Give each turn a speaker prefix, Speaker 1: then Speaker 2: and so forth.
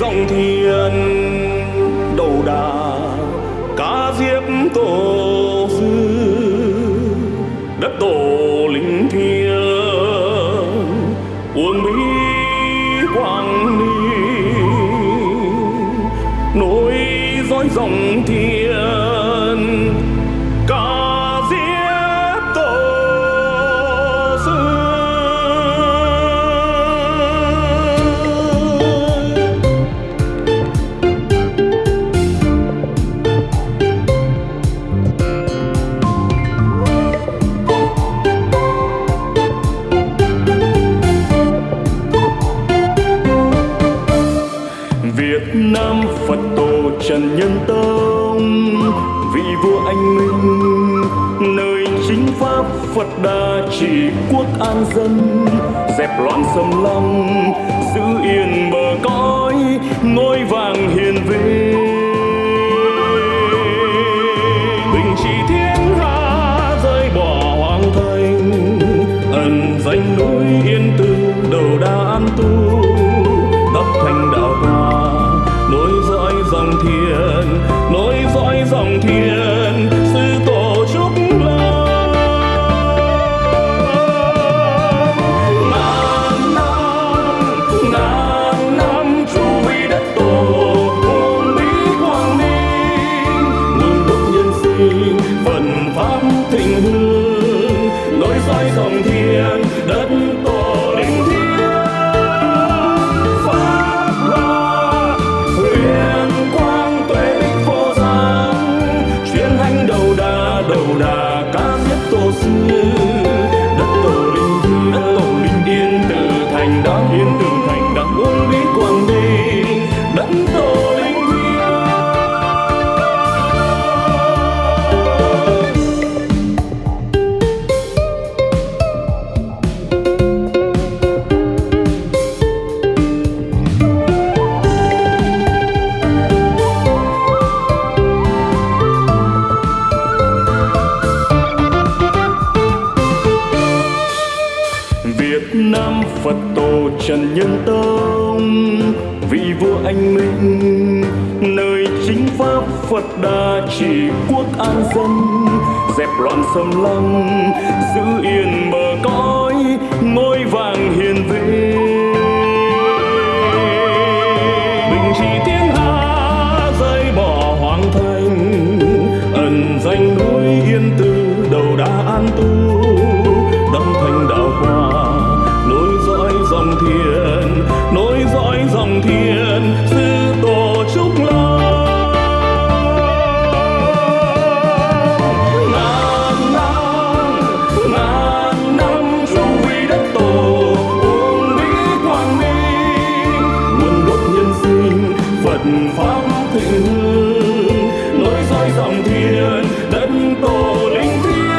Speaker 1: dòng thiên đầu đà cá diếp tổ. Rối dõi dòng thiên. Cá Phật đa trị quốc an dân dẹp loạn xâm lăng giữ yên bờ cõi ngôi vàng hiền vinh bình trị thiên hạ rơi bỏ hoàng thành ẩn danh núi yên tư đầu đa an tu đắp thành đạo hòa nối dõi dòng thiền, nối dõi dòng thiền. Việt Nam Phật tổ Trần Nhân Tông. Vị vua anh minh, nơi chính pháp Phật đà trị quốc an dân. Dẹp loạn xâm lăng, giữ yên bờ cõi, ngôi vàng hiền vinh. Thiên sư tổ trúc lâm ngàn năm ngàn năm trụ vi đất tổ, uống bí quang minh nguồn gốc nhân sinh, phật pháp thịnh hương. Nối dõi dòng thiên đất tổ linh thiêng.